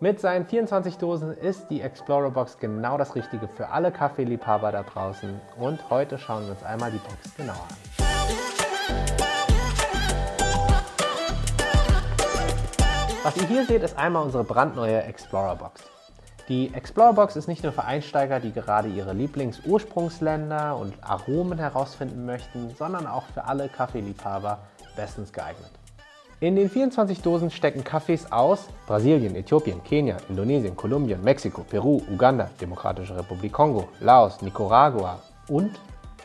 Mit seinen 24 Dosen ist die Explorer Box genau das Richtige für alle Kaffeeliebhaber da draußen und heute schauen wir uns einmal die Box genauer an. Was ihr hier seht, ist einmal unsere brandneue Explorer Box. Die Explorer Box ist nicht nur für Einsteiger, die gerade ihre Lieblingsursprungsländer und Aromen herausfinden möchten, sondern auch für alle Kaffeeliebhaber bestens geeignet. In den 24 Dosen stecken Kaffees aus Brasilien, Äthiopien, Kenia, Indonesien, Kolumbien, Mexiko, Peru, Uganda, Demokratische Republik Kongo, Laos, Nicaragua und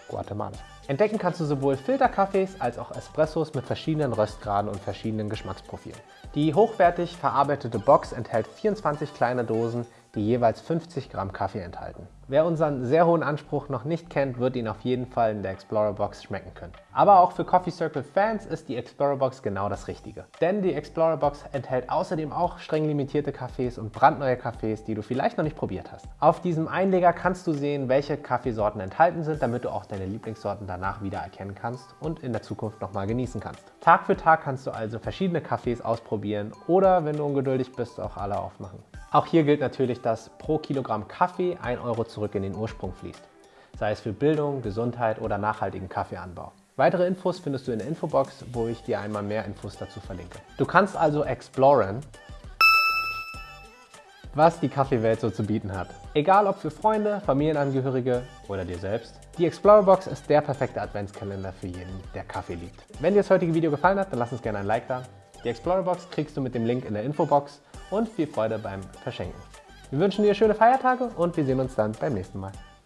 Guatemala. Entdecken kannst du sowohl Filterkaffees als auch Espressos mit verschiedenen Röstgraden und verschiedenen Geschmacksprofilen. Die hochwertig verarbeitete Box enthält 24 kleine Dosen, die jeweils 50 Gramm Kaffee enthalten. Wer unseren sehr hohen Anspruch noch nicht kennt, wird ihn auf jeden Fall in der Explorer Box schmecken können. Aber auch für Coffee Circle Fans ist die Explorer Box genau das Richtige. Denn die Explorer Box enthält außerdem auch streng limitierte Kaffees und brandneue Kaffees, die du vielleicht noch nicht probiert hast. Auf diesem Einleger kannst du sehen, welche Kaffeesorten enthalten sind, damit du auch deine Lieblingssorten danach wieder erkennen kannst und in der Zukunft nochmal genießen kannst. Tag für Tag kannst du also verschiedene Kaffees ausprobieren oder, wenn du ungeduldig bist, auch alle aufmachen. Auch hier gilt natürlich, dass pro Kilogramm Kaffee 1 Euro zurück in den Ursprung fließt, sei es für Bildung, Gesundheit oder nachhaltigen Kaffeeanbau. Weitere Infos findest du in der Infobox, wo ich dir einmal mehr Infos dazu verlinke. Du kannst also exploren, was die Kaffeewelt so zu bieten hat. Egal ob für Freunde, Familienangehörige oder dir selbst. Die Explorer Box ist der perfekte Adventskalender für jeden, der Kaffee liebt. Wenn dir das heutige Video gefallen hat, dann lass uns gerne ein Like da. Die Explorer Box kriegst du mit dem Link in der Infobox und viel Freude beim Verschenken. Wir wünschen dir schöne Feiertage und wir sehen uns dann beim nächsten Mal.